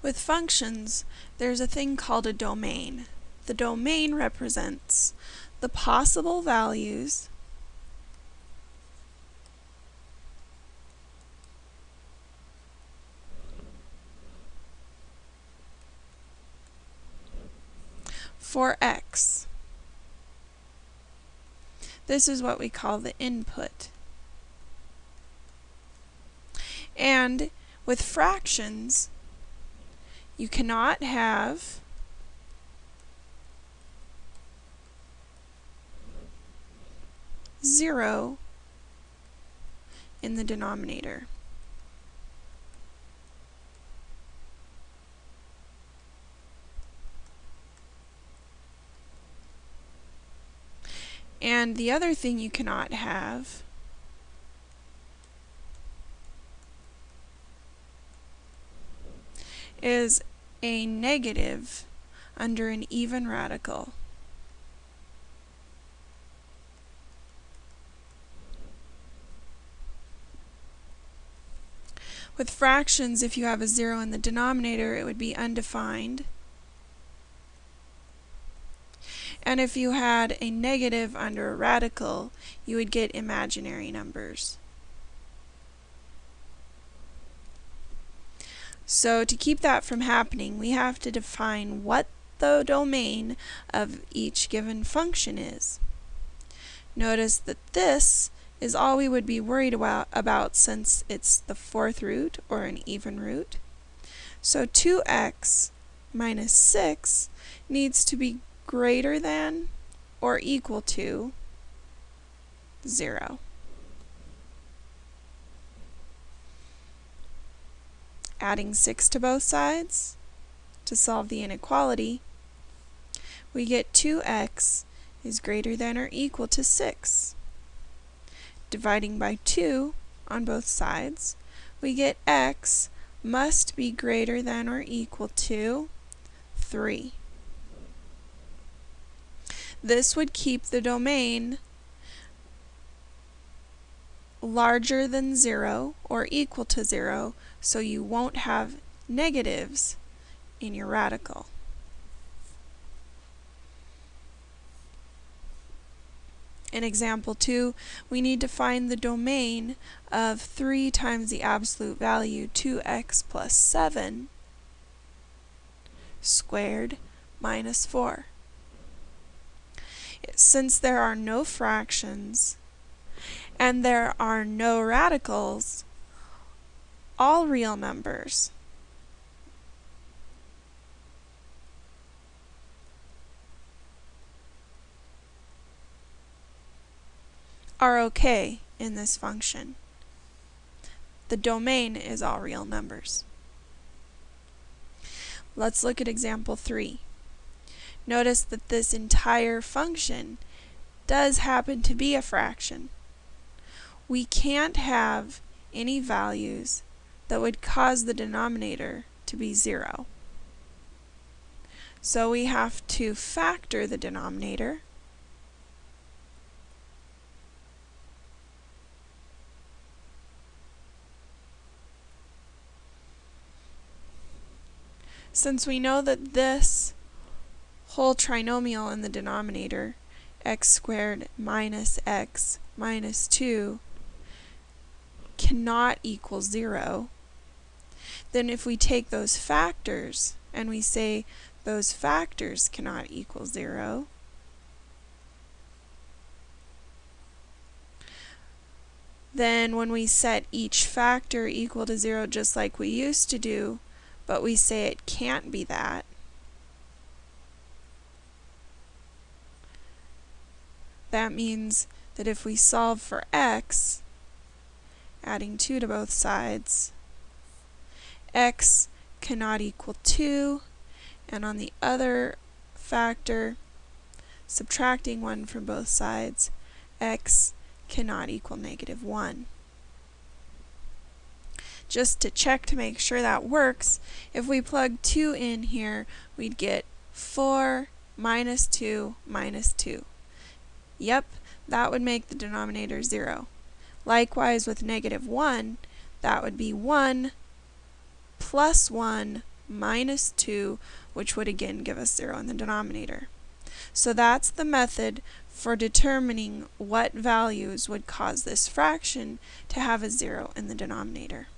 With functions, there's a thing called a domain. The domain represents the possible values for x. This is what we call the input. And with fractions, you cannot have zero in the denominator. And the other thing you cannot have is a negative under an even radical. With fractions, if you have a zero in the denominator, it would be undefined. And if you had a negative under a radical, you would get imaginary numbers. So to keep that from happening, we have to define what the domain of each given function is. Notice that this is all we would be worried about, about since it's the fourth root or an even root. So 2x minus 6 needs to be greater than or equal to 0. Adding 6 to both sides to solve the inequality, we get 2x is greater than or equal to 6. Dividing by 2 on both sides, we get x must be greater than or equal to 3. This would keep the domain larger than 0 or equal to 0 so you won't have negatives in your radical. In example 2, we need to find the domain of 3 times the absolute value 2x plus 7 squared minus 4. Since there are no fractions and there are no radicals, all real numbers. are okay in this function. The domain is all real numbers. Let's look at example 3. Notice that this entire function does happen to be a fraction. We can't have any values that would cause the denominator to be 0. So we have to factor the denominator. Since we know that this whole trinomial in the denominator, x squared minus x minus 2, cannot equal 0, then if we take those factors and we say those factors cannot equal 0, then when we set each factor equal to 0 just like we used to do, but we say it can't be that, that means that if we solve for x, adding 2 to both sides, x cannot equal 2, and on the other factor, subtracting 1 from both sides, x cannot equal negative 1. Just to check to make sure that works, if we plug 2 in here, we'd get 4 minus 2 minus 2. Yep, that would make the denominator 0. Likewise with negative 1, that would be 1 plus 1 minus 2, which would again give us 0 in the denominator. So that's the method for determining what values would cause this fraction to have a 0 in the denominator.